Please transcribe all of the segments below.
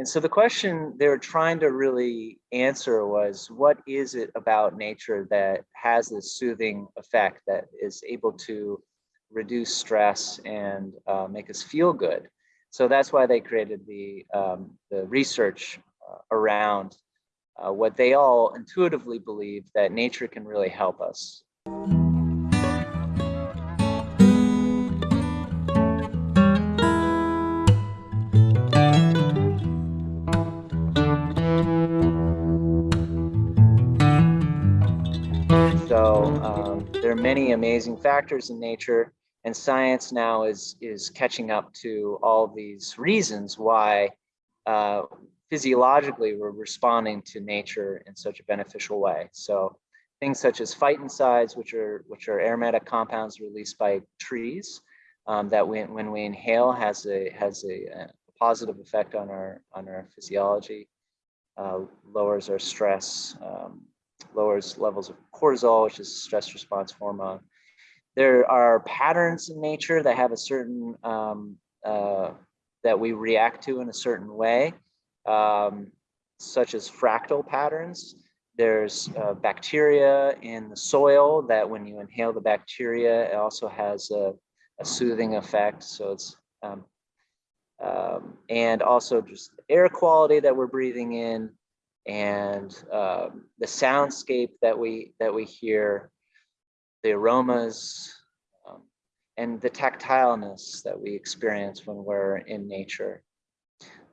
And so the question they were trying to really answer was, what is it about nature that has this soothing effect that is able to reduce stress and uh, make us feel good? So that's why they created the, um, the research uh, around uh, what they all intuitively believe that nature can really help us. So um, there are many amazing factors in nature and science now is, is catching up to all these reasons why uh, physiologically we're responding to nature in such a beneficial way. So things such as phytoncides, which are which are aromatic compounds released by trees, um, that when, when we inhale has a has a, a, positive effect on our on our physiology, uh, lowers our stress, um, lowers levels of cortisol, which is stress response hormone. There are patterns in nature that have a certain um, uh, that we react to in a certain way um, such as fractal patterns. There's uh, bacteria in the soil that when you inhale the bacteria, it also has a, a soothing effect. So it's, um, um, and also just air quality that we're breathing in and um, the soundscape that we, that we hear, the aromas, um, and the tactileness that we experience when we're in nature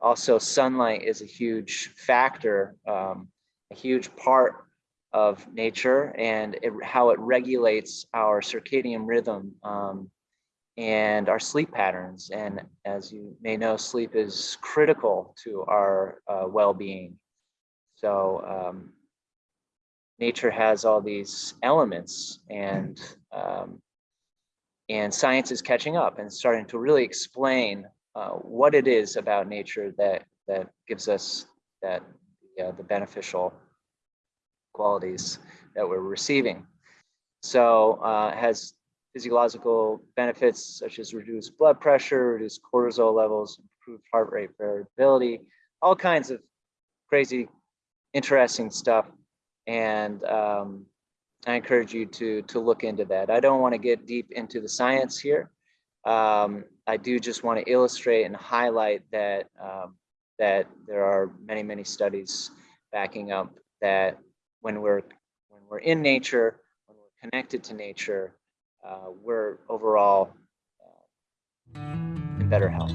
also sunlight is a huge factor, um, a huge part of nature and it, how it regulates our circadian rhythm um, and our sleep patterns. And as you may know, sleep is critical to our uh, well-being. So um, nature has all these elements and um, and science is catching up and starting to really explain uh, what it is about nature that that gives us that uh, the beneficial qualities that we're receiving. So uh, has physiological benefits such as reduced blood pressure, reduced cortisol levels, improved heart rate variability, all kinds of crazy, interesting stuff. And um, I encourage you to, to look into that. I don't want to get deep into the science here. Um, I do just want to illustrate and highlight that um, that there are many, many studies backing up that when we're when we're in nature, when we're connected to nature, uh, we're overall uh, in better health.